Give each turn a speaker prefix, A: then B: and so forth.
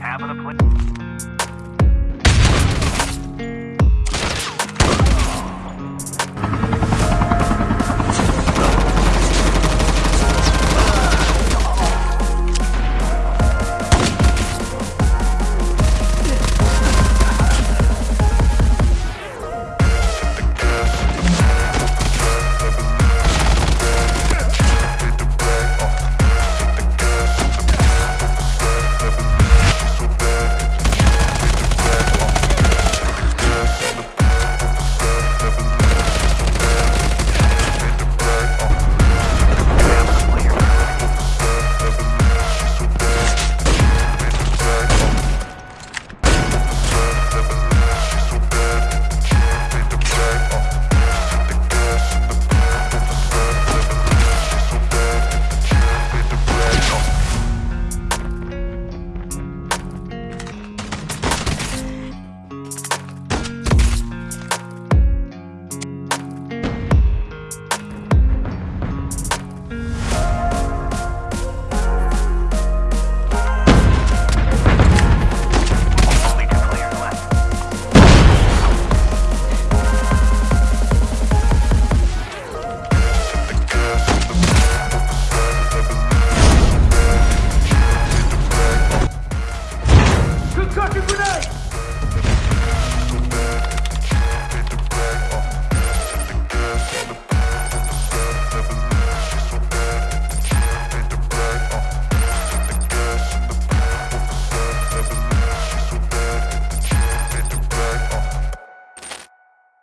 A: Have a the